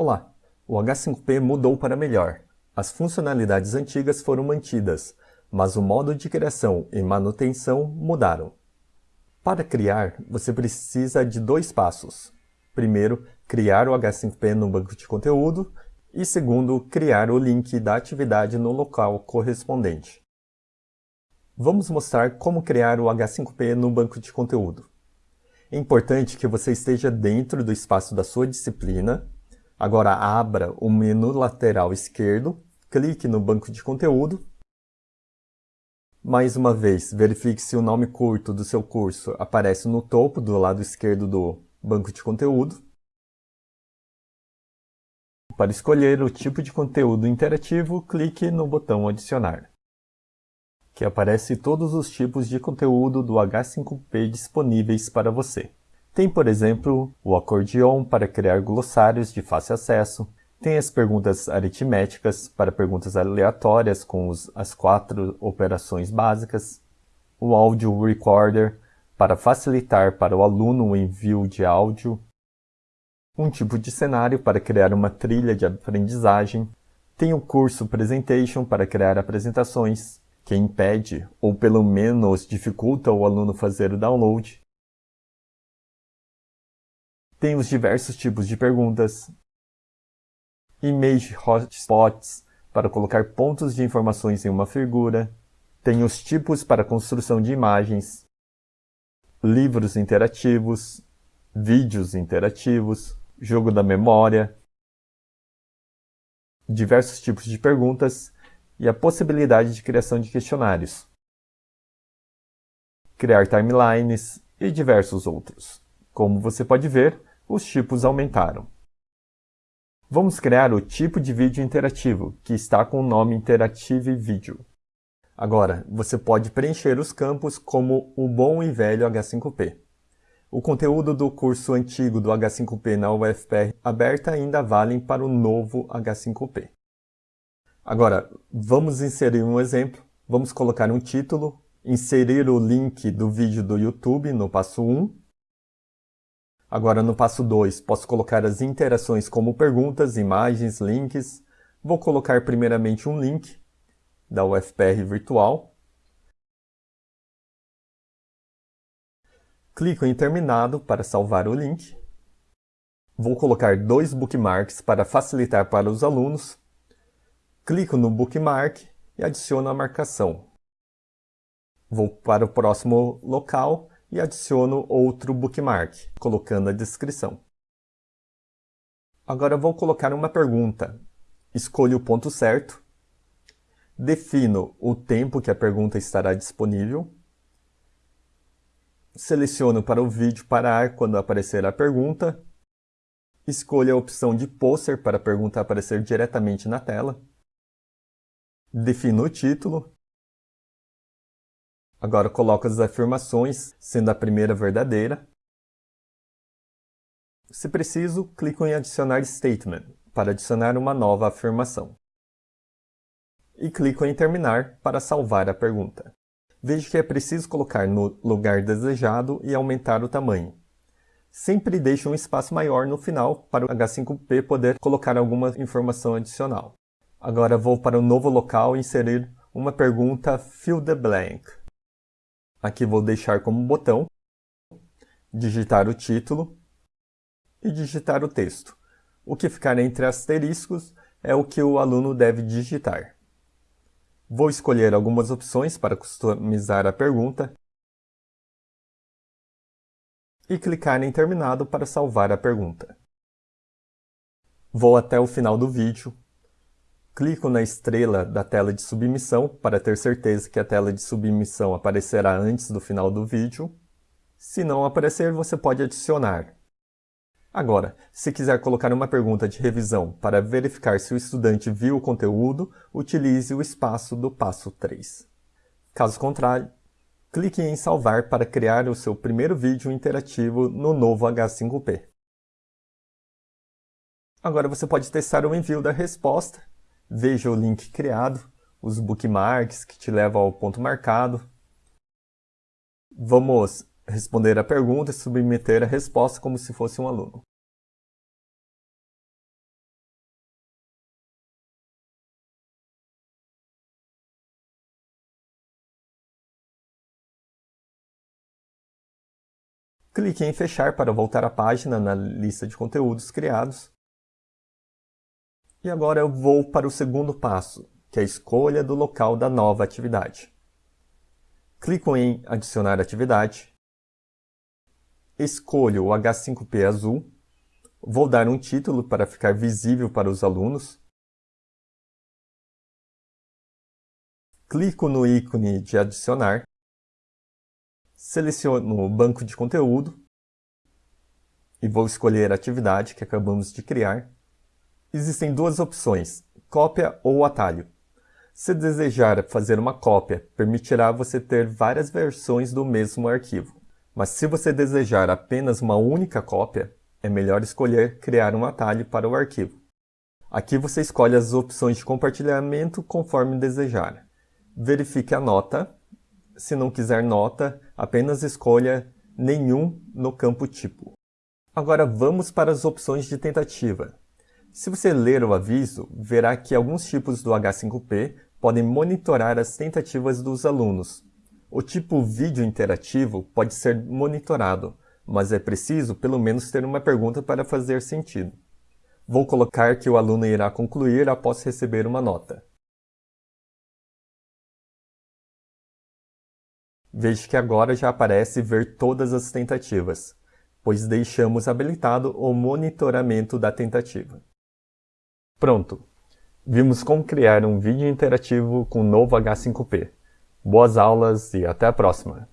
Olá! O H5P mudou para melhor. As funcionalidades antigas foram mantidas, mas o modo de criação e manutenção mudaram. Para criar, você precisa de dois passos. Primeiro, criar o H5P no banco de conteúdo e segundo, criar o link da atividade no local correspondente. Vamos mostrar como criar o H5P no banco de conteúdo. É importante que você esteja dentro do espaço da sua disciplina Agora abra o menu lateral esquerdo, clique no banco de conteúdo. Mais uma vez, verifique se o nome curto do seu curso aparece no topo do lado esquerdo do banco de conteúdo. Para escolher o tipo de conteúdo interativo, clique no botão Adicionar, que aparece todos os tipos de conteúdo do H5P disponíveis para você. Tem, por exemplo, o acordeon para criar glossários de fácil acesso, tem as perguntas aritméticas para perguntas aleatórias com os, as quatro operações básicas, o Audio Recorder para facilitar para o aluno o envio de áudio, um tipo de cenário para criar uma trilha de aprendizagem, tem o curso Presentation para criar apresentações, que impede ou pelo menos dificulta o aluno fazer o download, tem os diversos tipos de perguntas, image hotspots para colocar pontos de informações em uma figura, tem os tipos para construção de imagens, livros interativos, vídeos interativos, jogo da memória, diversos tipos de perguntas e a possibilidade de criação de questionários, criar timelines e diversos outros. Como você pode ver, os tipos aumentaram. Vamos criar o tipo de vídeo interativo, que está com o nome Interactive Video. Agora, você pode preencher os campos como o bom e velho H5P. O conteúdo do curso antigo do H5P na UFPR aberta ainda valem para o novo H5P. Agora, vamos inserir um exemplo. Vamos colocar um título, inserir o link do vídeo do YouTube no passo 1 Agora no passo 2, posso colocar as interações como perguntas, imagens, links. Vou colocar primeiramente um link da UFPR virtual. Clico em terminado para salvar o link. Vou colocar dois bookmarks para facilitar para os alunos. Clico no bookmark e adiciono a marcação. Vou para o próximo local e adiciono outro bookmark, colocando a descrição. Agora vou colocar uma pergunta. Escolho o ponto certo, defino o tempo que a pergunta estará disponível, seleciono para o vídeo parar quando aparecer a pergunta, escolho a opção de pôster para a pergunta aparecer diretamente na tela, defino o título, Agora coloco as afirmações, sendo a primeira verdadeira. Se preciso, clico em Adicionar Statement, para adicionar uma nova afirmação. E clico em Terminar, para salvar a pergunta. Veja que é preciso colocar no lugar desejado e aumentar o tamanho. Sempre deixe um espaço maior no final para o H5P poder colocar alguma informação adicional. Agora vou para o novo local e inserir uma pergunta Fill the Blank. Aqui vou deixar como botão, digitar o título e digitar o texto. O que ficar entre asteriscos é o que o aluno deve digitar. Vou escolher algumas opções para customizar a pergunta e clicar em Terminado para salvar a pergunta. Vou até o final do vídeo Clico na estrela da tela de submissão para ter certeza que a tela de submissão aparecerá antes do final do vídeo. Se não aparecer, você pode adicionar. Agora, se quiser colocar uma pergunta de revisão para verificar se o estudante viu o conteúdo, utilize o espaço do passo 3. Caso contrário, clique em salvar para criar o seu primeiro vídeo interativo no novo H5P. Agora você pode testar o envio da resposta veja o link criado, os bookmarks que te levam ao ponto marcado. Vamos responder a pergunta e submeter a resposta como se fosse um aluno. Clique em fechar para voltar à página na lista de conteúdos criados. E agora eu vou para o segundo passo, que é a escolha do local da nova atividade. Clico em Adicionar atividade. Escolho o H5P azul. Vou dar um título para ficar visível para os alunos. Clico no ícone de adicionar. Seleciono o banco de conteúdo e vou escolher a atividade que acabamos de criar. Existem duas opções, cópia ou atalho. Se desejar fazer uma cópia, permitirá você ter várias versões do mesmo arquivo. Mas se você desejar apenas uma única cópia, é melhor escolher criar um atalho para o arquivo. Aqui você escolhe as opções de compartilhamento conforme desejar. Verifique a nota. Se não quiser nota, apenas escolha nenhum no campo tipo. Agora vamos para as opções de tentativa. Se você ler o aviso, verá que alguns tipos do H5P podem monitorar as tentativas dos alunos. O tipo vídeo interativo pode ser monitorado, mas é preciso pelo menos ter uma pergunta para fazer sentido. Vou colocar que o aluno irá concluir após receber uma nota. Veja que agora já aparece ver todas as tentativas, pois deixamos habilitado o monitoramento da tentativa. Pronto! Vimos como criar um vídeo interativo com o novo H5P. Boas aulas e até a próxima!